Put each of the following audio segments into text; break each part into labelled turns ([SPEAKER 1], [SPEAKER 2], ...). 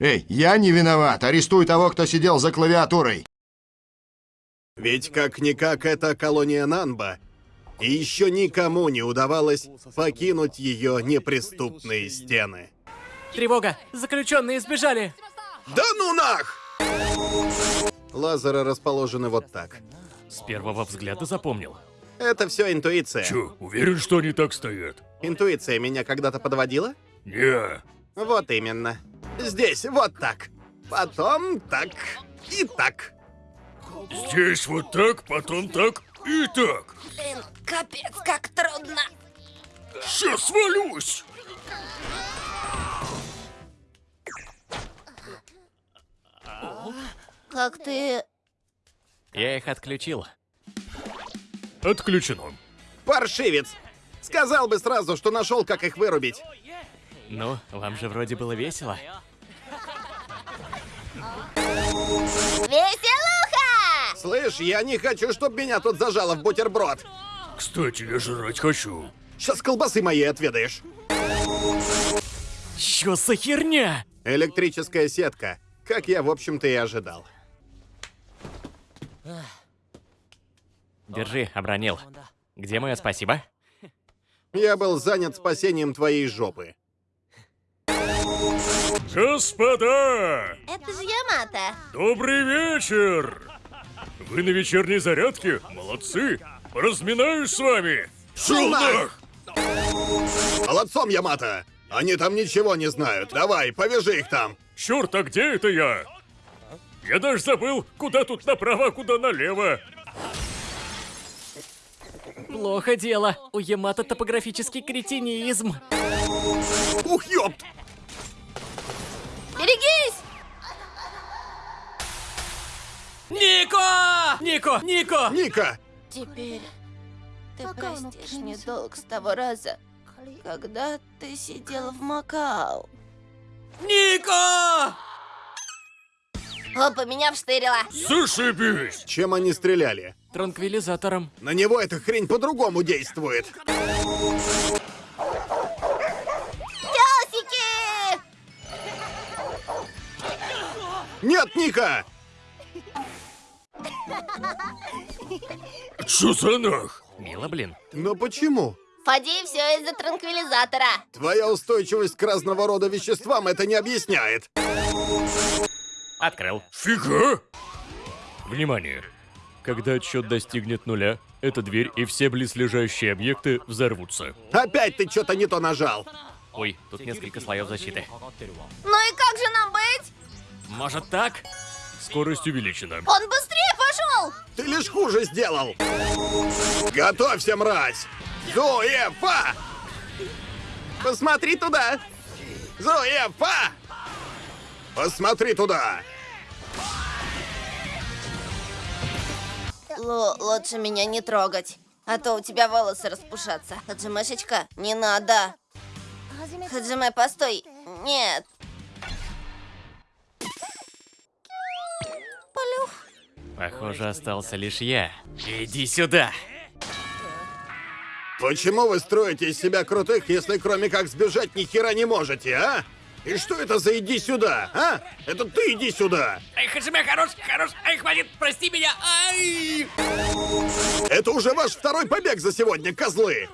[SPEAKER 1] Эй, я не виноват. Арестуй того, кто сидел за клавиатурой.
[SPEAKER 2] Ведь как-никак это колония Нанба. И еще никому не удавалось покинуть ее неприступные стены.
[SPEAKER 3] Тревога! Заключенные сбежали!
[SPEAKER 2] Да ну нах! Лазеры расположены вот так.
[SPEAKER 3] С первого взгляда запомнил.
[SPEAKER 2] Это все интуиция.
[SPEAKER 4] Чё, уверен, что они так стоят?
[SPEAKER 2] Интуиция меня когда-то подводила?
[SPEAKER 4] Не.
[SPEAKER 2] Вот именно. Здесь вот так. Потом так и так.
[SPEAKER 4] Здесь вот так, потом так и так.
[SPEAKER 5] Блин, капец, как трудно.
[SPEAKER 4] Сейчас свалюсь.
[SPEAKER 5] Как ты...
[SPEAKER 3] Я их отключил.
[SPEAKER 4] Отключено.
[SPEAKER 2] Паршивец! Сказал бы сразу, что нашел, как их вырубить.
[SPEAKER 3] Ну, вам же вроде было весело.
[SPEAKER 5] Веселуха!
[SPEAKER 2] Слышь, я не хочу, чтобы меня тут зажало в бутерброд.
[SPEAKER 4] Кстати, я жрать хочу.
[SPEAKER 2] Сейчас колбасы моей отведаешь.
[SPEAKER 3] Чё за херня?
[SPEAKER 2] Электрическая сетка. Как я, в общем-то, и ожидал.
[SPEAKER 3] Держи, обронил. Где мое спасибо?
[SPEAKER 2] Я был занят спасением твоей жопы.
[SPEAKER 4] Господа!
[SPEAKER 5] Это же Ямато.
[SPEAKER 4] Добрый вечер! Вы на вечерней зарядке? Молодцы! Разминаюсь с вами! Шелнах!
[SPEAKER 2] Молодцом, Ямато! Они там ничего не знают. Давай, повяжи их там.
[SPEAKER 4] Черт, а где это я? Я даже забыл, куда тут направо, а куда налево.
[SPEAKER 3] Плохо дело. У Ямато топографический кретинизм.
[SPEAKER 2] Ух, ёпт!
[SPEAKER 3] Нико! Нико! Нико!
[SPEAKER 2] Ника!
[SPEAKER 5] Теперь ты простишь мне долг с того раза, когда ты сидел в Макао.
[SPEAKER 3] Нико!
[SPEAKER 5] Опа, меня вштырило.
[SPEAKER 4] Зашибись!
[SPEAKER 2] Чем они стреляли?
[SPEAKER 3] Транквилизатором.
[SPEAKER 2] На него эта хрень по-другому действует.
[SPEAKER 5] Пёсики!
[SPEAKER 2] Нет, Ника!
[SPEAKER 4] Чё за нах?
[SPEAKER 3] Мило, блин.
[SPEAKER 2] Но почему?
[SPEAKER 5] Фади, все из-за транквилизатора.
[SPEAKER 2] Твоя устойчивость к разного рода веществам это не объясняет.
[SPEAKER 3] Открыл.
[SPEAKER 4] Фига!
[SPEAKER 6] Внимание! Когда отсчет достигнет нуля, эта дверь и все близлежащие объекты взорвутся.
[SPEAKER 2] Опять ты что-то не то нажал.
[SPEAKER 3] Ой, тут несколько слоев защиты.
[SPEAKER 5] Ну и как же нам быть?
[SPEAKER 3] Может так?
[SPEAKER 6] Скорость увеличена.
[SPEAKER 5] Он быстрее пошел!
[SPEAKER 2] Ты лишь хуже сделал. Готовься, мразь! Зуефа! Посмотри туда! Зуефа! Посмотри туда!
[SPEAKER 5] Лу, лучше меня не трогать, а то у тебя волосы распушатся. Хаджимешечка, не надо. Хаджиме, постой. Нет.
[SPEAKER 3] Похоже, остался лишь я. Иди сюда.
[SPEAKER 2] Почему вы строите из себя крутых, если кроме как сбежать ни хера не можете, а? И что это за иди сюда, а? Это ты иди сюда!
[SPEAKER 3] Ай, Хаджиме, хорош, хорош. Ай, хватит, прости меня. Ай!
[SPEAKER 2] Это уже ваш второй побег за сегодня, козлы!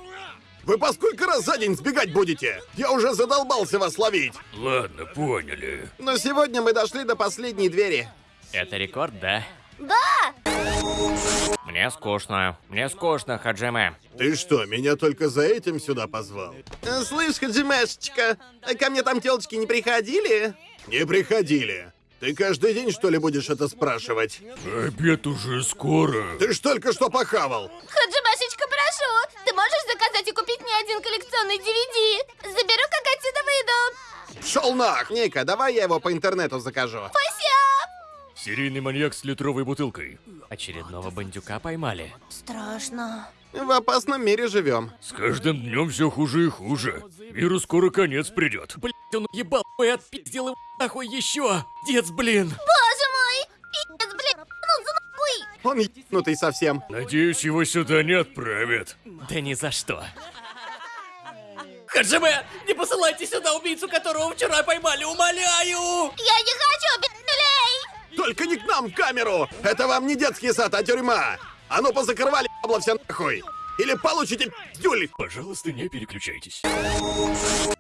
[SPEAKER 2] Вы по сколько раз за день сбегать будете? Я уже задолбался вас ловить.
[SPEAKER 4] Ладно, поняли.
[SPEAKER 2] Но сегодня мы дошли до последней двери.
[SPEAKER 3] Это рекорд, да?
[SPEAKER 5] Да!
[SPEAKER 3] Мне скучно. Мне скучно, Хаджиме.
[SPEAKER 2] Ты что, меня только за этим сюда позвал? Слышь, Хаджимешечка, а ко мне там телочки не приходили? Не приходили. Ты каждый день, что ли, будешь это спрашивать?
[SPEAKER 4] Обед уже скоро.
[SPEAKER 2] Ты ж только что похавал.
[SPEAKER 5] Хаджимешечка, прошу, ты можешь заказать и купить мне один коллекционный DVD? Заберу, как отсюда выйду.
[SPEAKER 2] Шел нах! Ника, давай я его по интернету закажу.
[SPEAKER 5] Спасибо!
[SPEAKER 6] Серийный маньяк с литровой бутылкой.
[SPEAKER 3] Очередного бандюка поймали.
[SPEAKER 5] Страшно.
[SPEAKER 2] В опасном мире живем.
[SPEAKER 4] С каждым днем все хуже и хуже. Миру скоро конец придет.
[SPEAKER 3] Блять, он ебал и отпиздил его нахуй еще. Дец, блин.
[SPEAKER 5] Боже мой! Пиздец, блин, ну за нахуй!
[SPEAKER 2] Он ебнутый совсем.
[SPEAKER 4] Надеюсь, его сюда не отправят.
[SPEAKER 3] Да ни за что.
[SPEAKER 7] Хаджиме, не посылайте сюда убийцу, которого вчера поймали, умоляю!
[SPEAKER 5] Я не хочу!
[SPEAKER 2] Только не к нам в камеру! Это вам не детский сад, а тюрьма! А ну позакрывали бабло все нахуй! Или получите пиздюль!
[SPEAKER 3] Пожалуйста, не переключайтесь.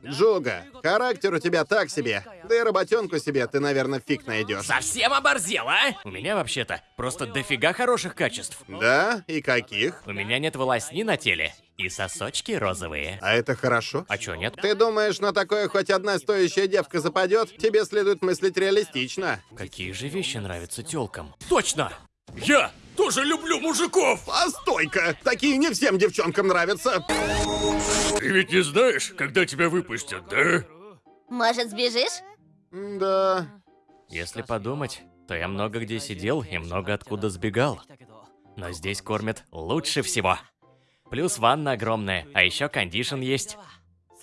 [SPEAKER 2] Джуга, характер у тебя так себе. Да и работенку себе ты, наверное, фиг найдешь.
[SPEAKER 7] Совсем оборзел, а?
[SPEAKER 3] У меня вообще-то просто дофига хороших качеств.
[SPEAKER 2] Да? И каких?
[SPEAKER 3] У меня нет волосни на теле. И сосочки розовые.
[SPEAKER 2] А это хорошо.
[SPEAKER 3] А чё, нет?
[SPEAKER 2] Ты думаешь, на такое хоть одна стоящая девка западет? Тебе следует мыслить реалистично.
[SPEAKER 3] Какие же вещи нравятся тёлкам?
[SPEAKER 7] Точно!
[SPEAKER 4] Я тоже люблю мужиков!
[SPEAKER 2] Постой-ка! Такие не всем девчонкам нравятся.
[SPEAKER 4] Ты ведь не знаешь, когда тебя выпустят, да?
[SPEAKER 5] Может, сбежишь?
[SPEAKER 2] Да.
[SPEAKER 3] Если подумать, то я много где сидел и много откуда сбегал. Но здесь кормят лучше всего. Плюс ванна огромная, а еще кондишн есть.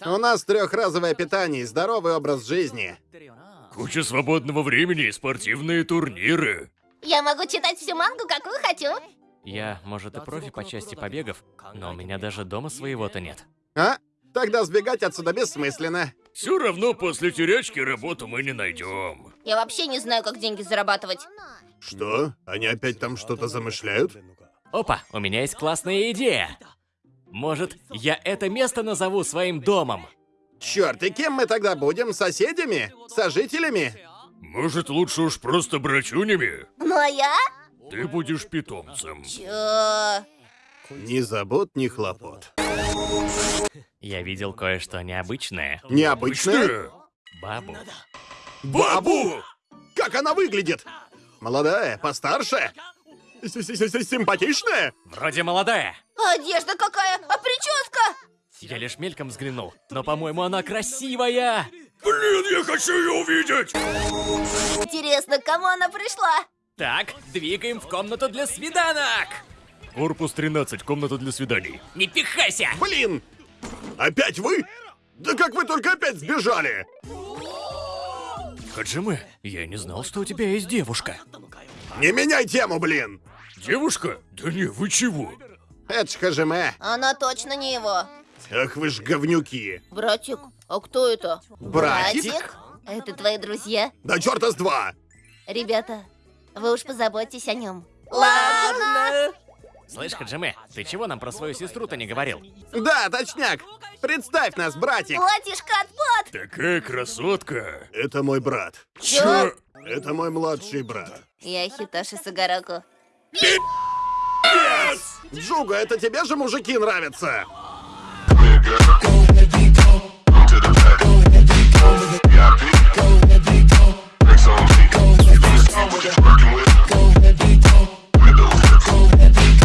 [SPEAKER 2] У нас трехразовое питание и здоровый образ жизни.
[SPEAKER 4] Куча свободного времени и спортивные турниры.
[SPEAKER 5] Я могу читать всю мангу, какую хочу.
[SPEAKER 3] Я, может, и профи по части побегов, но у меня даже дома своего-то нет.
[SPEAKER 2] А? Тогда сбегать отсюда бессмысленно.
[SPEAKER 4] Все равно после терячки работу мы не найдем.
[SPEAKER 5] Я вообще не знаю, как деньги зарабатывать.
[SPEAKER 2] Что? Они опять там что-то замышляют?
[SPEAKER 3] Опа, у меня есть классная идея. Может, я это место назову своим домом?
[SPEAKER 2] Черт, и кем мы тогда будем? Соседями? Сожителями?
[SPEAKER 4] Может, лучше уж просто брачунями?
[SPEAKER 5] Ну а я?
[SPEAKER 4] Ты будешь питомцем.
[SPEAKER 5] Чё?
[SPEAKER 2] Ни забот, ни хлопот.
[SPEAKER 3] Я видел кое-что необычное.
[SPEAKER 2] Необычное?
[SPEAKER 4] Что?
[SPEAKER 3] Бабу.
[SPEAKER 2] Бабу! Как она выглядит? Молодая, постарше? Симпатичная?
[SPEAKER 3] Вроде молодая.
[SPEAKER 5] Одежда какая? А прическа?
[SPEAKER 3] Я лишь мельком взглянул, но, по-моему, она красивая.
[SPEAKER 4] Блин, я хочу ее увидеть!
[SPEAKER 5] Интересно, к кому она пришла?
[SPEAKER 3] Так, двигаем в комнату для свиданок.
[SPEAKER 4] Корпус 13, комната для свиданий.
[SPEAKER 3] Не пихайся!
[SPEAKER 2] Блин! Опять вы? Да как вы только опять сбежали?
[SPEAKER 3] Хаджиме, я не знал, что у тебя есть девушка.
[SPEAKER 2] Не меняй тему, блин!
[SPEAKER 4] Девушка? Да не, вы чего?
[SPEAKER 2] Это ж Хажиме.
[SPEAKER 5] Она точно не его.
[SPEAKER 2] Ах вы ж говнюки.
[SPEAKER 5] Братик, а кто это?
[SPEAKER 2] Братик?
[SPEAKER 5] Это твои друзья?
[SPEAKER 2] Да черта с два!
[SPEAKER 5] Ребята, вы уж позаботьтесь о нем.
[SPEAKER 7] Ладно.
[SPEAKER 3] Слышь, Хаджиме, ты чего нам про свою сестру-то не говорил?
[SPEAKER 2] Да, точняк! Представь нас, братик!
[SPEAKER 5] Платишка отпад!
[SPEAKER 4] Такая красотка.
[SPEAKER 2] Это мой брат.
[SPEAKER 5] Чё?
[SPEAKER 2] Это мой младший брат.
[SPEAKER 5] Я Хитоши Сагараку.
[SPEAKER 2] Джуга, это тебе же мужики нравятся?